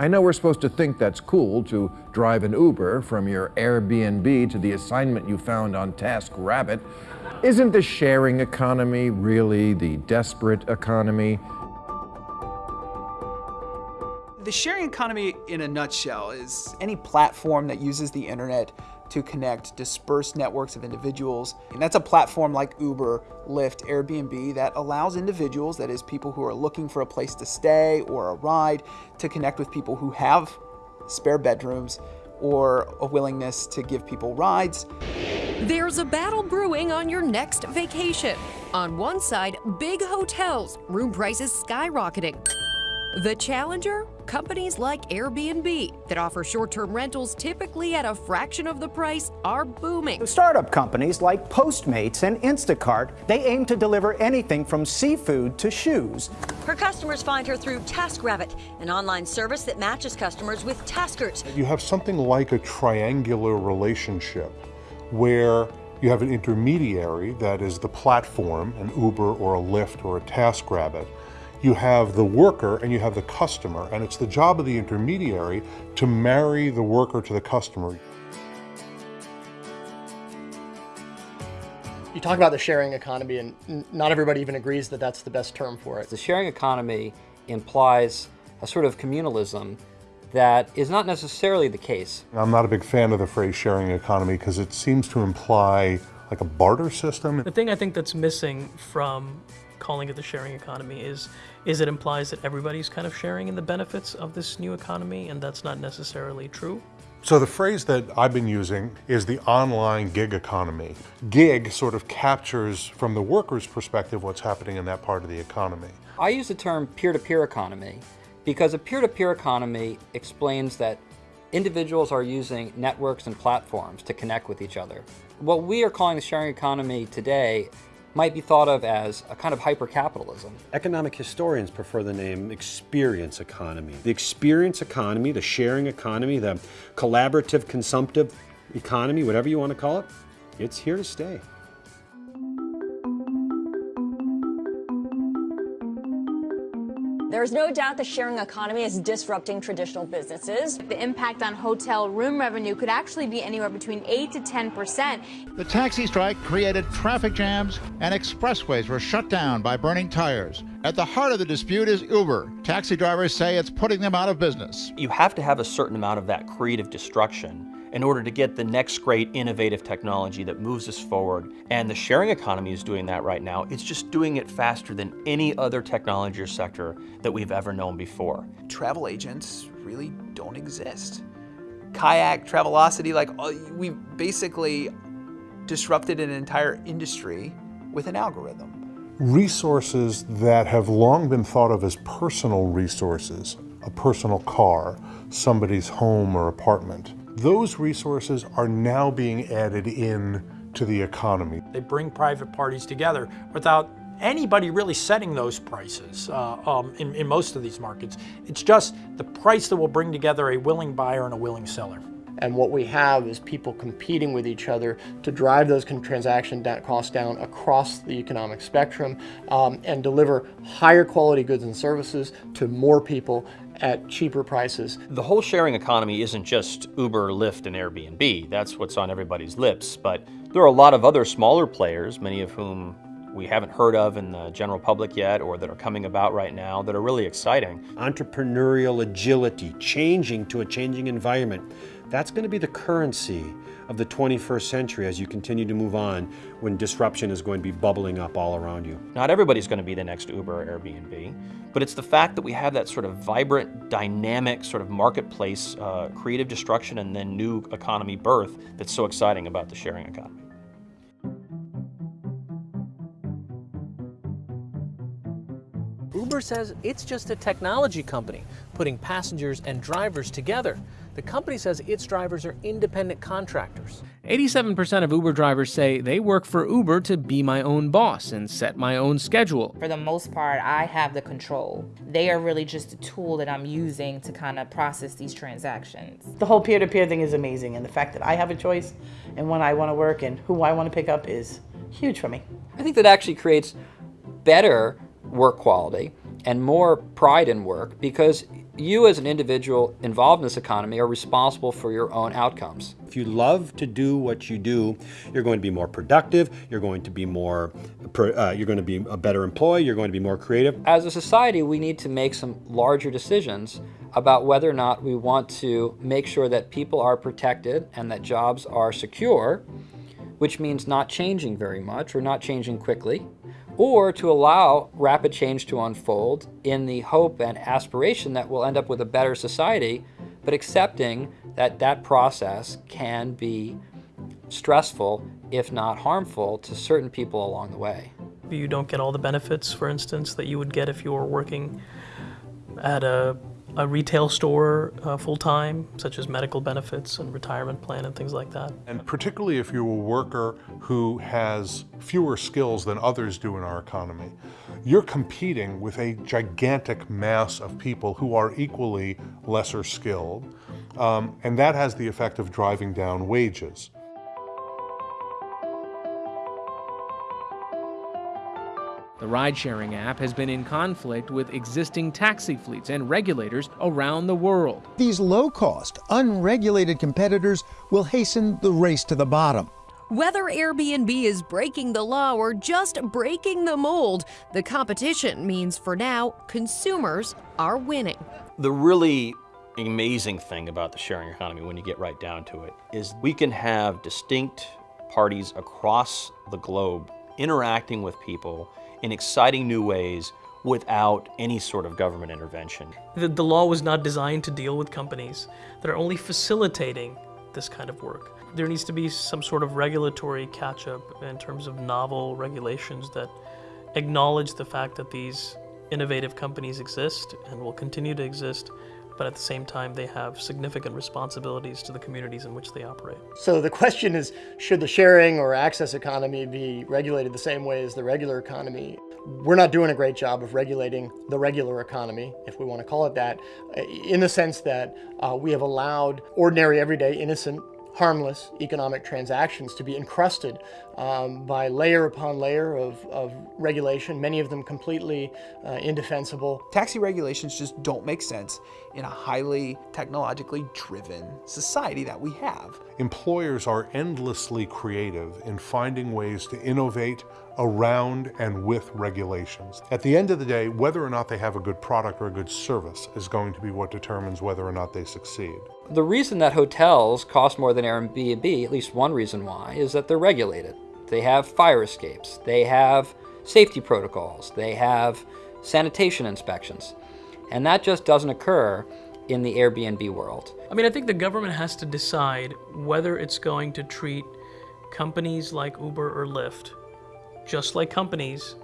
I know we're supposed to think that's cool to drive an Uber from your Airbnb to the assignment you found on TaskRabbit. Isn't the sharing economy really the desperate economy? The sharing economy in a nutshell is any platform that uses the internet to connect dispersed networks of individuals. And that's a platform like Uber, Lyft, Airbnb that allows individuals, that is people who are looking for a place to stay or a ride, to connect with people who have spare bedrooms or a willingness to give people rides. There's a battle brewing on your next vacation. On one side, big hotels, room prices skyrocketing. The challenger? Companies like Airbnb that offer short-term rentals typically at a fraction of the price are booming. Startup companies like Postmates and Instacart, they aim to deliver anything from seafood to shoes. Her customers find her through TaskRabbit, an online service that matches customers with taskers. You have something like a triangular relationship where you have an intermediary that is the platform, an Uber or a Lyft or a TaskRabbit, you have the worker and you have the customer, and it's the job of the intermediary to marry the worker to the customer. You talk about the sharing economy, and not everybody even agrees that that's the best term for it. The sharing economy implies a sort of communalism that is not necessarily the case. I'm not a big fan of the phrase sharing economy because it seems to imply like a barter system. The thing I think that's missing from calling it the sharing economy is is it implies that everybody's kind of sharing in the benefits of this new economy and that's not necessarily true. So the phrase that I've been using is the online gig economy. Gig sort of captures from the worker's perspective what's happening in that part of the economy. I use the term peer-to-peer -peer economy because a peer-to-peer -peer economy explains that individuals are using networks and platforms to connect with each other. What we are calling the sharing economy today might be thought of as a kind of hyper-capitalism. Economic historians prefer the name experience economy. The experience economy, the sharing economy, the collaborative consumptive economy, whatever you want to call it, it's here to stay. There's no doubt the sharing economy is disrupting traditional businesses. The impact on hotel room revenue could actually be anywhere between 8 to 10 percent. The taxi strike created traffic jams and expressways were shut down by burning tires. At the heart of the dispute is Uber. Taxi drivers say it's putting them out of business. You have to have a certain amount of that creative destruction in order to get the next great innovative technology that moves us forward. And the sharing economy is doing that right now. It's just doing it faster than any other technology or sector that we've ever known before. Travel agents really don't exist. Kayak, Travelocity, like uh, we basically disrupted an entire industry with an algorithm. Resources that have long been thought of as personal resources, a personal car, somebody's home or apartment, those resources are now being added in to the economy. They bring private parties together without anybody really setting those prices uh, um, in, in most of these markets. It's just the price that will bring together a willing buyer and a willing seller. And what we have is people competing with each other to drive those transaction costs down across the economic spectrum um, and deliver higher quality goods and services to more people at cheaper prices. The whole sharing economy isn't just Uber, Lyft, and Airbnb. That's what's on everybody's lips. But there are a lot of other smaller players, many of whom we haven't heard of in the general public yet or that are coming about right now that are really exciting. Entrepreneurial agility, changing to a changing environment. That's going to be the currency of the 21st century as you continue to move on when disruption is going to be bubbling up all around you. Not everybody's going to be the next Uber or Airbnb, but it's the fact that we have that sort of vibrant, dynamic sort of marketplace, uh, creative destruction and then new economy birth that's so exciting about the sharing economy. Uber says it's just a technology company putting passengers and drivers together. The company says its drivers are independent contractors. 87% of Uber drivers say they work for Uber to be my own boss and set my own schedule. For the most part, I have the control. They are really just a tool that I'm using to kind of process these transactions. The whole peer-to-peer -peer thing is amazing, and the fact that I have a choice and when I want to work and who I want to pick up is huge for me. I think that actually creates better work quality and more pride in work because you as an individual involved in this economy are responsible for your own outcomes. If you love to do what you do, you're going to be more productive, you're going to be more, uh, you're going to be a better employee, you're going to be more creative. As a society, we need to make some larger decisions about whether or not we want to make sure that people are protected and that jobs are secure, which means not changing very much or not changing quickly, or to allow rapid change to unfold in the hope and aspiration that we'll end up with a better society, but accepting that that process can be stressful, if not harmful, to certain people along the way. You don't get all the benefits, for instance, that you would get if you were working at a a retail store uh, full-time, such as medical benefits and retirement plan and things like that. And particularly if you're a worker who has fewer skills than others do in our economy, you're competing with a gigantic mass of people who are equally lesser skilled, um, and that has the effect of driving down wages. The ride-sharing app has been in conflict with existing taxi fleets and regulators around the world. These low-cost, unregulated competitors will hasten the race to the bottom. Whether Airbnb is breaking the law or just breaking the mold, the competition means for now, consumers are winning. The really amazing thing about the sharing economy when you get right down to it is we can have distinct parties across the globe interacting with people in exciting new ways without any sort of government intervention. The, the law was not designed to deal with companies that are only facilitating this kind of work. There needs to be some sort of regulatory catch-up in terms of novel regulations that acknowledge the fact that these innovative companies exist and will continue to exist but at the same time they have significant responsibilities to the communities in which they operate. So the question is, should the sharing or access economy be regulated the same way as the regular economy? We're not doing a great job of regulating the regular economy, if we want to call it that, in the sense that uh, we have allowed ordinary, everyday, innocent harmless economic transactions to be encrusted um, by layer upon layer of, of, regulation, many of them completely uh, indefensible. Taxi regulations just don't make sense in a highly technologically driven society that we have. Employers are endlessly creative in finding ways to innovate around and with regulations. At the end of the day, whether or not they have a good product or a good service is going to be what determines whether or not they succeed. The reason that hotels cost more than Airbnb, at least one reason why, is that they're regulated. They have fire escapes, they have safety protocols, they have sanitation inspections. And that just doesn't occur in the Airbnb world. I mean, I think the government has to decide whether it's going to treat companies like Uber or Lyft just like companies,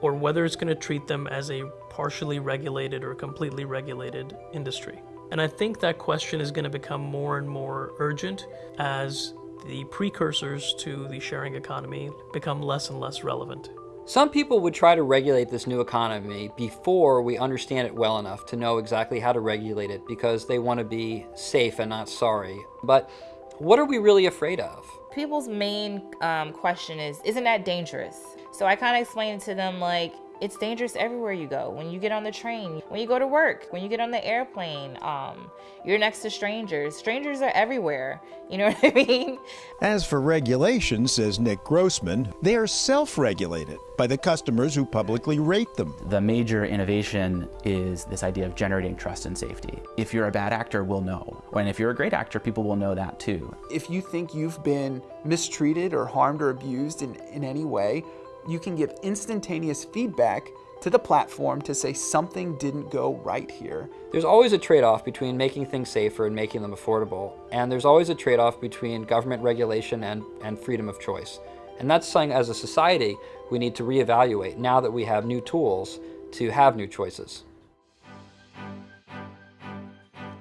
or whether it's going to treat them as a partially regulated or completely regulated industry. And I think that question is going to become more and more urgent as the precursors to the sharing economy become less and less relevant. Some people would try to regulate this new economy before we understand it well enough to know exactly how to regulate it because they want to be safe and not sorry. But what are we really afraid of? People's main um, question is, isn't that dangerous? So I kind of explained to them like, it's dangerous everywhere you go. When you get on the train, when you go to work, when you get on the airplane, um, you're next to strangers. Strangers are everywhere. You know what I mean? As for regulation, says Nick Grossman, they are self-regulated by the customers who publicly rate them. The major innovation is this idea of generating trust and safety. If you're a bad actor, we'll know. And if you're a great actor, people will know that too. If you think you've been mistreated or harmed or abused in, in any way, you can give instantaneous feedback to the platform to say something didn't go right here. There's always a trade-off between making things safer and making them affordable. And there's always a trade-off between government regulation and, and freedom of choice. And that's something as a society we need to reevaluate now that we have new tools to have new choices.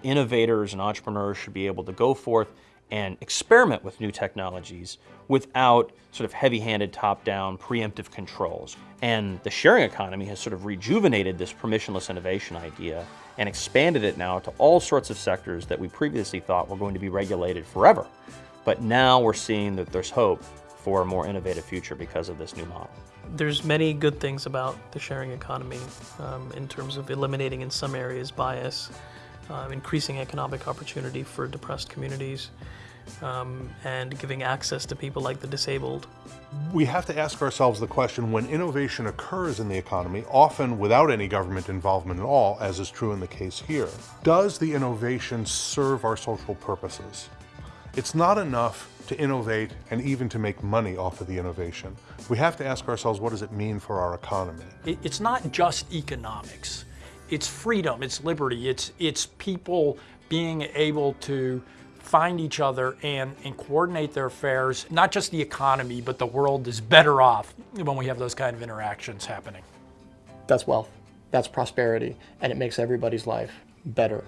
Innovators and entrepreneurs should be able to go forth and experiment with new technologies without sort of heavy-handed top-down preemptive controls. And the sharing economy has sort of rejuvenated this permissionless innovation idea and expanded it now to all sorts of sectors that we previously thought were going to be regulated forever. But now we're seeing that there's hope for a more innovative future because of this new model. There's many good things about the sharing economy um, in terms of eliminating in some areas bias, uh, increasing economic opportunity for depressed communities, um, and giving access to people like the disabled. We have to ask ourselves the question when innovation occurs in the economy, often without any government involvement at all, as is true in the case here, does the innovation serve our social purposes? It's not enough to innovate and even to make money off of the innovation. We have to ask ourselves what does it mean for our economy? It's not just economics. It's freedom, it's liberty, it's, it's people being able to find each other and, and coordinate their affairs. Not just the economy, but the world is better off when we have those kind of interactions happening. That's wealth, that's prosperity, and it makes everybody's life better.